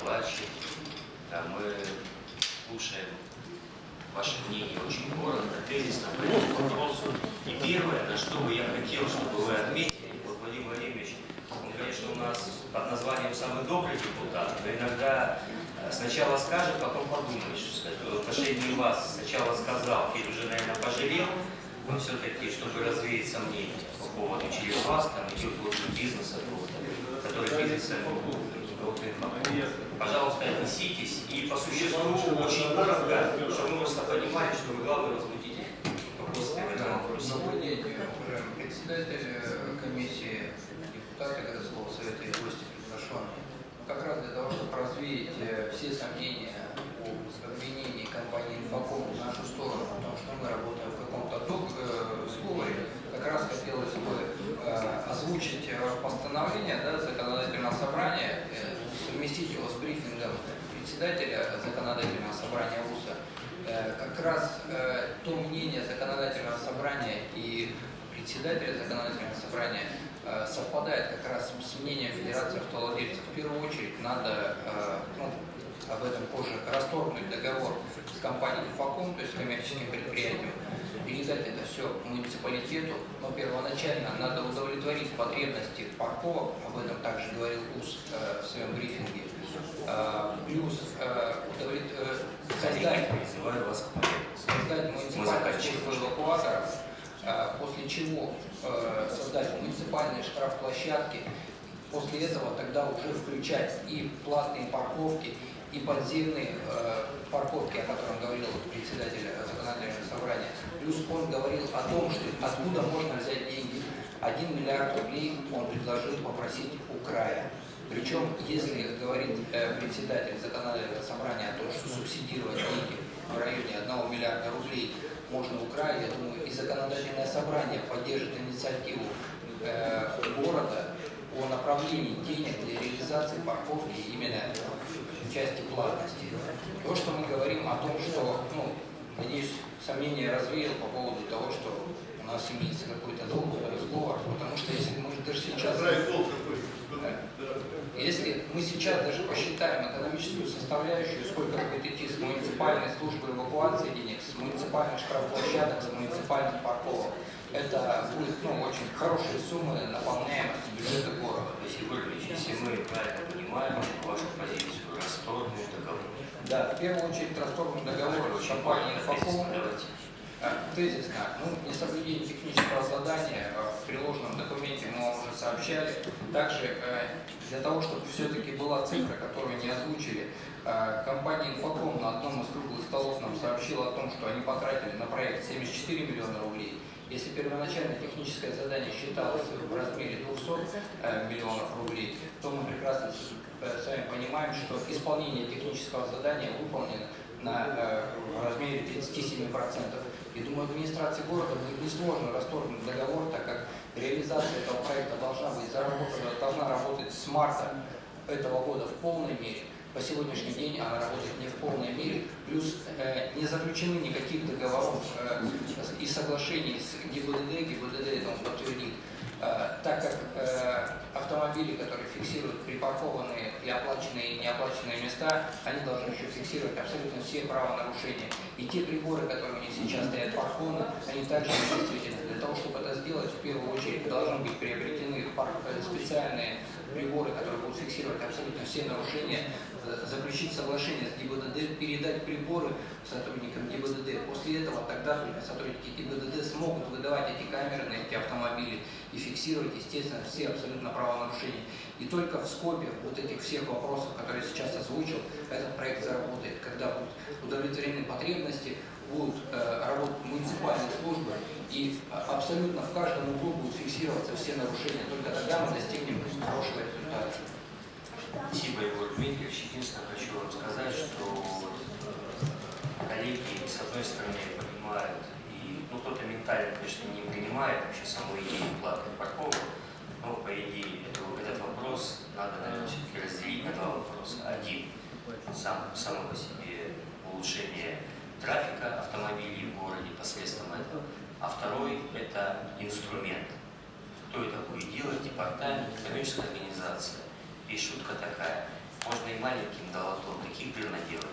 докладчик. Да, мы слушаем ваше мнение очень коротко, тезисно по этому вопросу. И первое, на что бы я хотел, чтобы вы отметили, вот Владимир Владимирович, он, конечно, у нас под названием «самый добрый депутат», но иногда э, сначала скажет, потом подумает, что сказать. В отношении вас сначала сказал, теперь уже, наверное, пожалел, но все-таки, чтобы развеять сомнения по поводу через вас, там идет лучше бизнеса, который бизнесом Пожалуйста, отнеситесь и по существу очень коротко, чтобы мы просто понимали, что вы главный возбудитель день, уважаемый председатель э, комиссии, депутаты городского совета и гости приглашенные. Как раз для того, чтобы развеять э, все сомнения о обвинении компании «Инфоком» в нашу сторону, потому что мы работаем в каком-то э, сговоре, как раз хотелось бы э, озвучить э, постановление да, законодательного собрания, э, совместить его с брифингом председателя законодательного собрания ВУЗа. Э, как раз то мнение законодательного собрания и председателя законодательного собрания совпадает как раз с мнением Федерации автовладельцев. В первую очередь надо, об этом позже, расторгнуть договор с компанией «Инфоком», то есть коммерческим предприятием, передать это все муниципалитету, но первоначально надо удовлетворить потребности парковок, об этом также говорил УС э, в своем брифинге, э, плюс э, удовлет... э, создать, создать муниципальную службу эвакуаторов, э, после чего э, создать муниципальные штрафплощадки, после этого тогда уже включать и платные парковки, и подземные э, парковки, о котором говорил председатель законодательного собрания. Плюс он говорил о том, что откуда можно взять деньги. 1 миллиард рублей он предложил попросить у края. Причем, если говорит э, председатель законодательного собрания о том, что субсидировать деньги в районе 1 миллиарда рублей можно у края, я думаю, и законодательное собрание поддержит инициативу э, города о направлении денег для реализации парковки именно части платности. То, что мы говорим о том, что, ну, надеюсь, сомнения развеял по поводу того, что у нас имеется какой-то долг, сговор, потому что если мы даже сейчас... Если мы сейчас даже посчитаем экономическую составляющую, сколько будет идти с муниципальной службы эвакуации денег, с муниципальных штрафплощадок, с муниципальных парковок, это будет ну, очень хорошие суммы наполняемости бюджета города. Спасибо, Ильич. Если мы правильно понимаем вашу позицию, расторгнуть договор. Да, в первую очередь расторгнут договор с компанией «Инфоком». Э, Тезисно, ну, несоблюдение технического задания э, в приложенном документе мы вам уже сообщали. Также э, для того, чтобы все-таки была цифра, которую не озвучили, э, компания «Инфоком» на одном из круглых столов нам сообщила о том, что они потратили на проект 74 миллиона рублей. Если первоначально техническое задание считалось в размере 200 э, миллионов рублей, то мы прекрасно с с вами понимаем, что исполнение технического задания выполнено на в размере 37%. И думаю, администрации города будет несложно расторгнуть договор, так как реализация этого проекта должна быть заработана, должна работать с марта этого года в полной мере. По сегодняшний день она работает не в полной мере, плюс э, не заключены никаких договоров э, и соглашений с ГИБДД, ГИБДД это он подтвердит, так как э, автомобили, которые фиксируют припаркованные и оплаченные и неоплаченные места, они должны еще фиксировать абсолютно все правонарушения. И те приборы, которые у них сейчас стоят парконы, они также действительно. Для того, чтобы это сделать, в первую очередь должны быть приобретены э, специальные приборы, которые будут фиксировать абсолютно все нарушения, э, заключить соглашение с ГИБДД, передать приборы сотрудникам ГИБДД. После этого тогда только сотрудники ГИБДД смогут выдавать эти камеры на эти автомобили и фиксировать, естественно, все абсолютно правонарушения. И только в скопе вот этих всех вопросов, которые я сейчас озвучил, этот проект заработает, когда будут удовлетворены потребности, будут э, работать муниципальные службы, и абсолютно в каждом углу будут фиксироваться все нарушения. Только тогда мы достигнем хорошего результата. Спасибо, Егор Дмитриевич. Единственное, хочу вам сказать, что коллеги, с одной стороны, понимают, и, ну, кто-то ментально, конечно, не принимает вообще саму идею платных парковок, но, по идее, этот вопрос надо, наверное, все-таки разделить на два вопроса. Один, сам, само по себе улучшение трафика автомобилей в городе посредством этого, а второй – это инструмент. Кто это будет делать? Департамент, коммерческая организация. И шутка такая, можно и маленьким долотом, таких жирно делать.